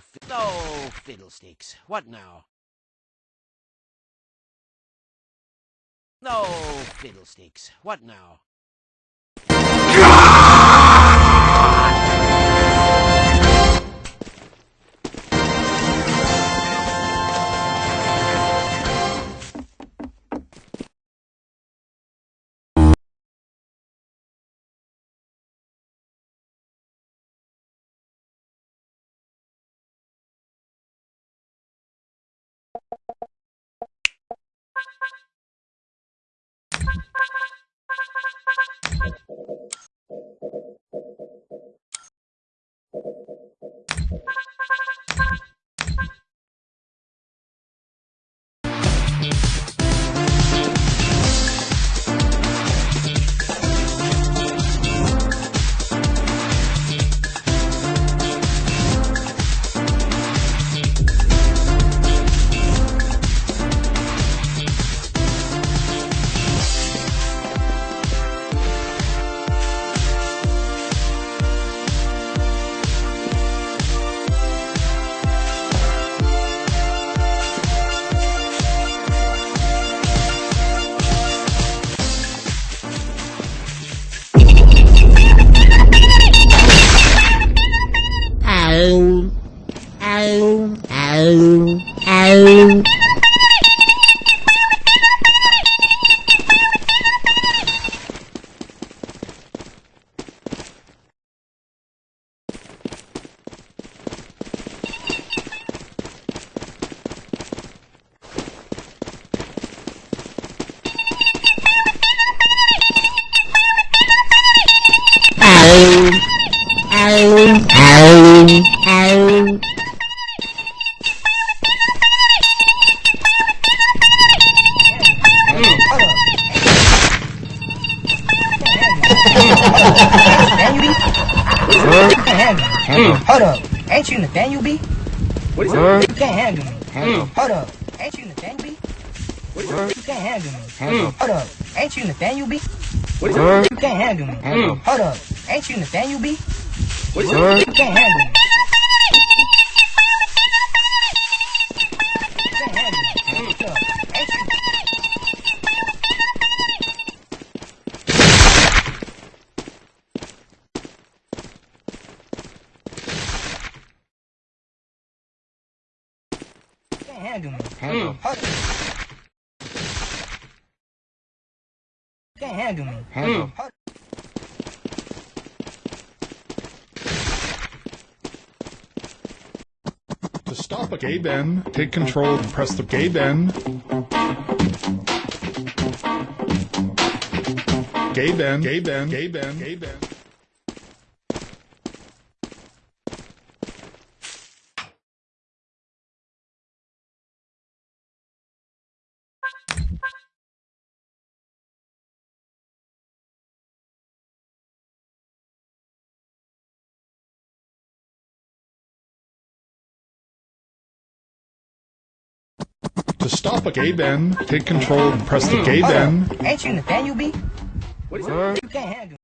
fi- no fiddlesticks. What now? No fiddlesticks. What now? プレゼントプレゼントプレゼントプレゼントプレゼントプレゼントプレゼントプレゼントプレゼントプレゼントプレゼントプレゼントプレゼントプレゼントプレゼント Ow. Ow. Ow. Hold up. Ain't you Nathaniel B? What is that? You can't handle me. Hold up. Ain't you Nathaniel B? What is that? You can't handle me. Hold up. Ain't you Nathaniel B? What is that? You can't handle me. Hold up. Ain't you Nathaniel B? senhor. Handle, handle. Handle. Handle. Gay Ben, take control and press the gay Ben. Gay Ben, gay Ben, gay Ben, gay Ben. To stop a gay Ben, take control and press the gay Hold Ben. up. Ain't you Nathaniel B? What is that? You can't handle me.